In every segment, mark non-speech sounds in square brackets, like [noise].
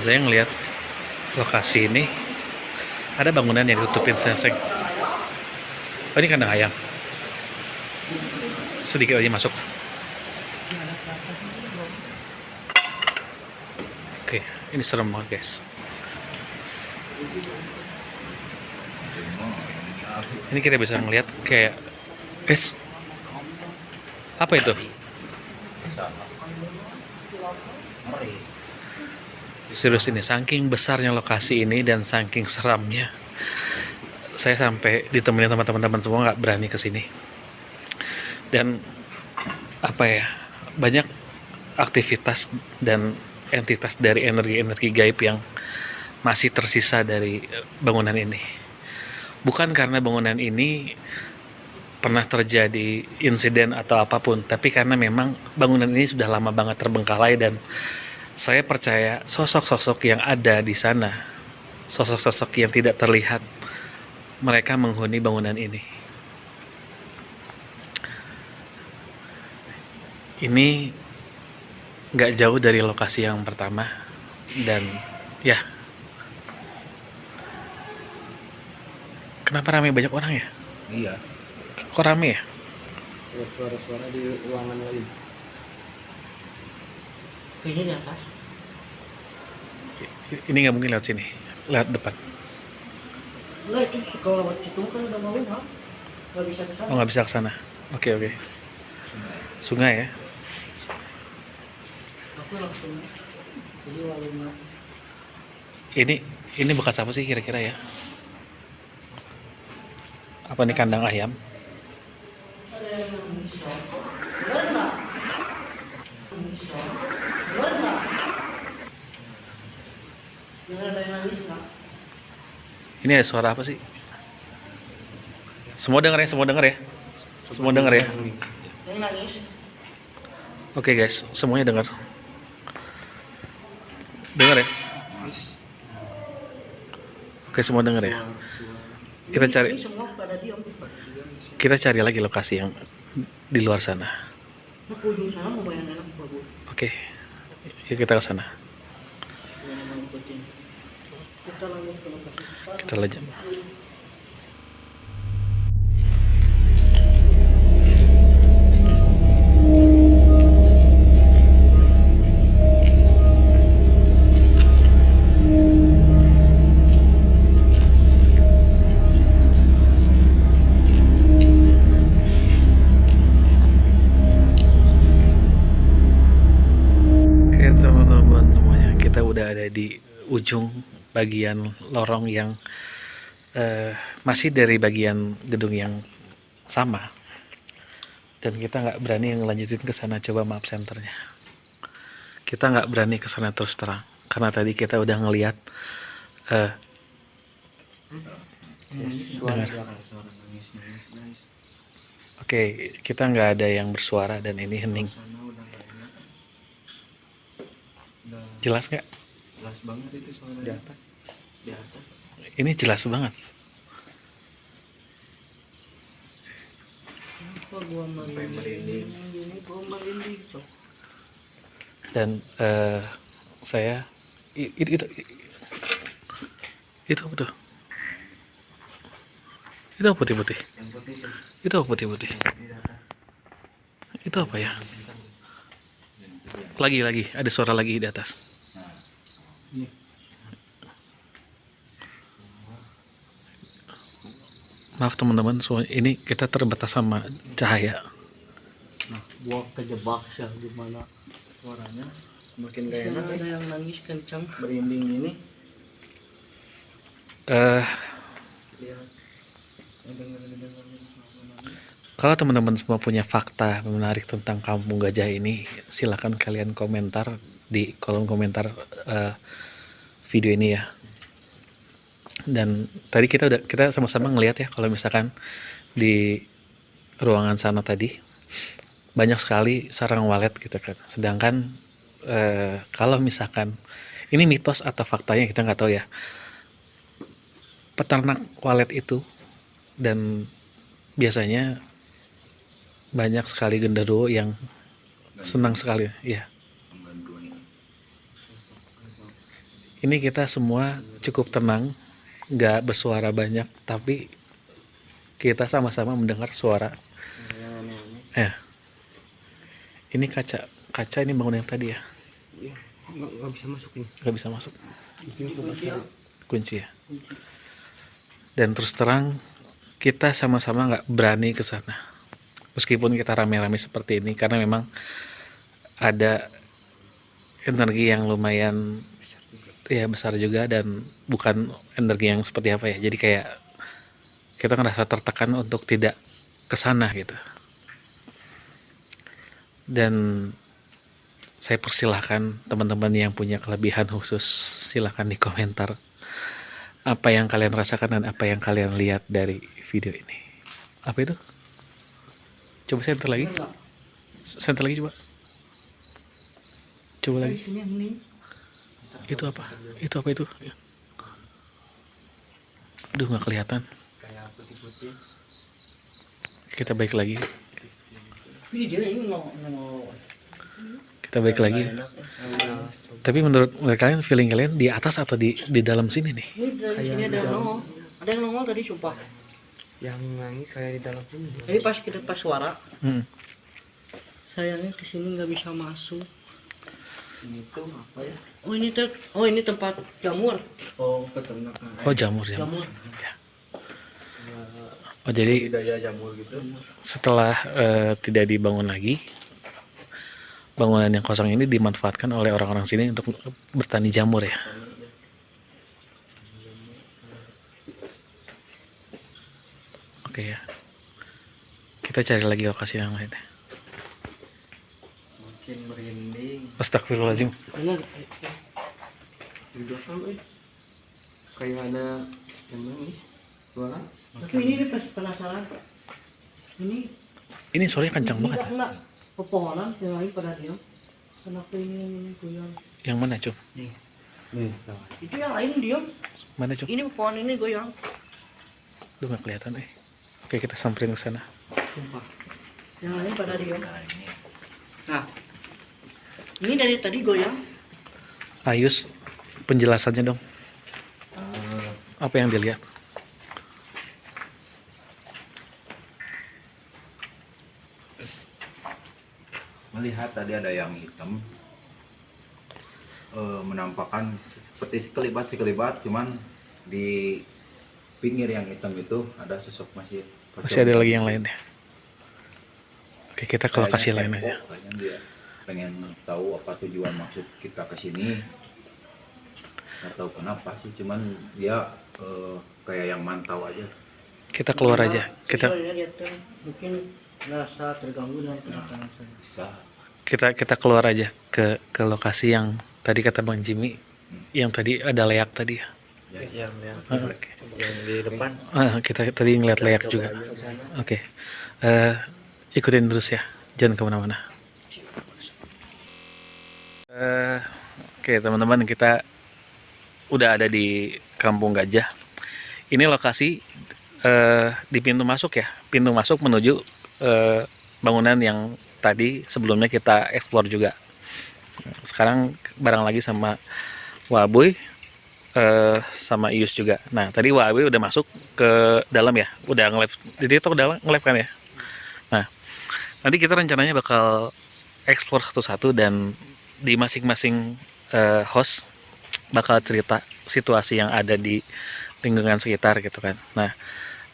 dan saya ngelihat lokasi ini ada bangunan yang ditutupin seng oh ini kandang ayam. Sedikit aja masuk. Oke ini serem banget guys. Ini kita bisa ngelihat kayak es apa itu serius ini saking besarnya lokasi ini dan saking seramnya saya sampai ditemenin teman-teman semua nggak berani ke sini. Dan apa ya banyak aktivitas dan entitas dari energi-energi gaib yang masih tersisa dari bangunan ini. Bukan karena bangunan ini pernah terjadi insiden atau apa pun tapi karena memang bangunan ini sudah lama banget terbengkalai dan saya percaya sosok-sosok yang ada di sana, sosok-sosok yang tidak terlihat, mereka menghuni bangunan ini. Ini nggak jauh dari lokasi yang pertama, dan ya, kenapa ramai banyak orang ya? Iya. Kok rame ya? Ada suara-suara di ruangan lain. Kayaknya di atas. Ini nggak mungkin lewat sini, lewat depan. Enggak itu kalau lewat situ kan udah mau ha? Nggak bisa ke sana. Oh nggak bisa ke sana. Oke oke. Sungai ya. Aku langsung jadi lalu nggak. Ini ini bekas apa sih kira-kira ya? Apa ini kandang ayam? Yang ada yang nangis nggak? Ini ada suara apa sih? Semua denger ya, semua denger ya. Semua denger ya. Oke guys, semuanya dengar. Dengar ya. Oke semua dengar ya. Kita cari kita cari lagi lokasi yang di luar sana. Oke. Yuk kita ke sana. Kita semuanya, kita udah ada di ujung bagian lorong yang eh, masih dari bagian gedung yang sama. Dan kita nggak berani ngelanjutin ke sana coba map centernya. Kita nggak berani ke sana terus terang karena tadi kita udah ngelihat nangis. oke kita nggak ada yang bersuara dan ini hening. Jelas nggak? Jelas banget itu suara Di atas. Di atas. Ini jelas banget. Apa gua merinding? Ini gua merinding. Cok. dan eh, saya itu itu itu apa tuh itu apa putih-putih Yang putih tuh. itu apa putih-putih Di atas. itu apa ya lagi lagi ada suara lagi di atas. Maaf teman-teman so, ini kita terbatas sama cahaya Nah, gua kejebak sih di mana Suaranya semakin gak enak ada ya. yang nangis kencang. Berinding ini. eh nangis. kalau teman-teman semua punya fakta menarik tentang kampung gajah ini silahkan kalian komentar di kolom komentar eh, video ini ya. Dan tadi kita udah kita sama-sama ngelihat ya kalau misalkan di ruangan sana tadi banyak sekali sarang walet gitu kan. Sedangkan eh, kalau misalkan ini mitos atau faktanya kita nggak tahu ya. Peternak walet itu dan biasanya banyak sekali genderuwo yang senang sekali ya Ini kita semua cukup tenang, nggak bersuara banyak, tapi kita sama-sama mendengar suara. Ya. Ini kaca, kaca ini bangunan yang tadi ya, iya nggak bisa masuk ini nggak bisa masuk, ini tempatnya kunci ya. Dan terus terang kita sama-sama nggak berani ke sana, meskipun kita rame-rame seperti ini, karena memang ada energi yang lumayan ya besar juga dan bukan energi yang seperti apa ya. Jadi kayak kita ngerasa tertekan untuk tidak ke sana gitu. Dan saya persilahkan teman-teman yang punya kelebihan khusus silahkan di komentar apa yang kalian rasakan dan apa yang kalian lihat dari video ini. Apa itu? Coba center lagi. Center lagi coba. Coba lagi. Itu apa itu apa itu aduh nggak kelihatan kayak putih-putih kita balik lagi Ini ini kita balik lagi ya. tapi menurut kalian feeling kalian di atas atau di di dalam sini nih Ini ada di yang dalam. nongol. Ada yang nongol tadi sumpah. yang nangis kayak di dalam sini Jadi pas kita pas suara, Hmm. sayangnya ke sini nggak bisa masuk. Ini tuh apa ya? Oh ini tuh, oh ini tempat jamur. oh peternakan oh jamur jamur. Jamur. oh jadi budidaya jamur gitu. setelah eh, tidak dibangun lagi bangunan yang kosong ini dimanfaatkan oleh orang-orang sini untuk bertani jamur ya? Oke ya. Kita cari lagi lokasi yang lain. Merinding Astagfirullahaladzim belakang eh kayak ada yang nangis suara Tapi ini dia pas penasaran. Ini ini suaranya kencang ini banget enggak. Pepohonan yang lain pada diam. Kenapa ini yang ini goyang? yang mana cum nih sama Itu yang lain diam. mana cum Ini pepohonan ini goyang. Duh nggak kelihatan eh oke kita samperin ke sana Sumpah. Yang lain pada diam. Ini dari tadi goyang. Ayus penjelasannya dong. Eh, apa yang dilihat? Melihat tadi ada yang hitam. Eh, menampakkan seperti sekelibat sekelibat cuman di pinggir yang hitam itu ada sosok masih masih ada lagi yang lain ya oke kita ke lokasi lain Kayaknya aja. kepo, kayaknya dia pengen tahu apa tujuan maksud kita ke sini. Nggak tahu kenapa sih cuman dia eh, kayak yang mantau aja. Kita keluar aja. kita Soalnya dia tuh mungkin merasa terganggu dengan kedatangan saya. bisa. kita kita keluar aja ke ke lokasi yang tadi kata bang Jimmy yang tadi ada leak tadi ya. Ya, yang yang Ah, oke. Yang di depan. Ah, kita tadi ngeliat leak juga. aja. Ke sana. oke. Eh, ikutin terus ya. Jangan ke mana-mana Eh, oke teman-teman kita udah ada di Kampung Gajah. Ini lokasi eh, di pintu masuk ya. Pintu masuk menuju eh, bangunan yang tadi sebelumnya kita explore juga. Sekarang bareng lagi sama Waboy eh, sama Ius juga. Nah tadi Waboy udah masuk ke dalam ya. Udah nge-live di TikTok udah nge-live kan ya? Nah nanti kita rencananya bakal explore satu-satu dan di masing-masing eh, host bakal cerita situasi yang ada di lingkungan sekitar gitu kan. Nah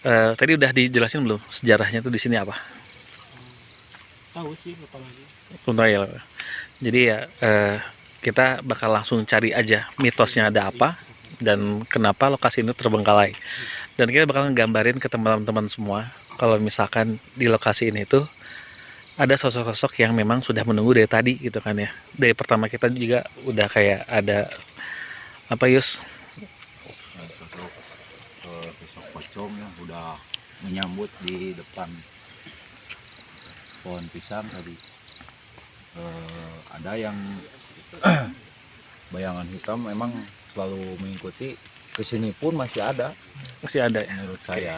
eh, tadi udah dijelasin belum? Sejarahnya tuh di sini apa? Tahu sih apa lagi. Tahu ya jadi ya eh, kita bakal langsung cari aja mitosnya ada apa dan kenapa lokasi ini terbengkalai. Dan kita bakal nggambarin ke teman-teman semua kalau misalkan di lokasi ini tuh ada sosok-sosok yang memang sudah menunggu dari tadi gitu kan ya. Dari pertama kita juga udah kayak ada apa Yus? Ada sosok eh, sosok pocong yang udah menyambut di depan pohon pisang tadi. Eh, ada yang [clears throat] bayangan hitam memang selalu mengikuti. Ke sini pun masih ada. Masih ada ya? Menurut saya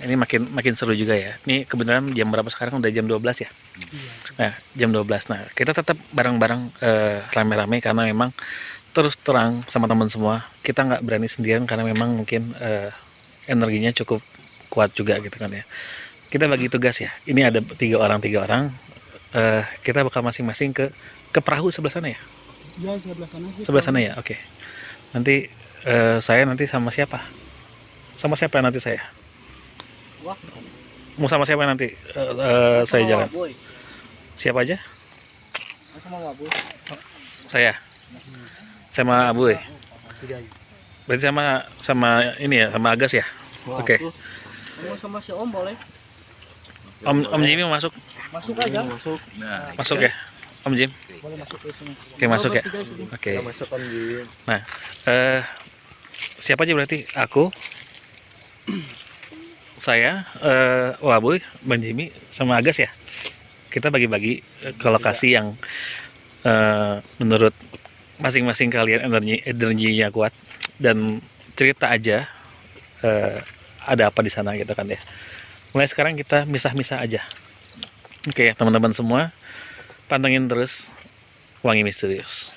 ini makin makin seru juga ya. Ini kebenaran jam berapa sekarang? Udah jam 12 ya? Nah jam 12 nah kita tetap bareng-bareng eh, rame-rame karena memang terus terang sama teman semua kita nggak berani sendirian karena memang mungkin eh, energinya cukup kuat juga gitu kan ya. Kita bagi tugas ya. Ini ada tiga orang tiga orang. Eh, kita bakal masing-masing ke ke perahu sebelah sana ya? Ya sebelah sana sebelah sana ya? Oke. Nanti eh, saya nanti sama siapa? Sama siapa nanti saya Wah. mau sama siapa nanti Eh, eh, saya jalan Boy. siapa aja Sama Waboy. saya sama Abu ya berarti sama sama ini ya sama Agas ya Oke. Kamu sama si Om boleh. Om Om Jimmy mau masuk Masuk aja. Masuk. Nah, masuk ya Om Jim Boleh masuk ke sini. oke masuk ya oke masuk Om Jim. eh siapa aja berarti aku saya eh Waboy Bang Jimmy sama Agas ya. Kita bagi-bagi eh, ke lokasi yang eh, menurut masing-masing kalian energi energinya kuat. Dan cerita aja eh, ada apa di sana gitu kan ya. Mulai sekarang kita misah-misah aja. Oke ya teman-teman semua pantengin terus wangi misterius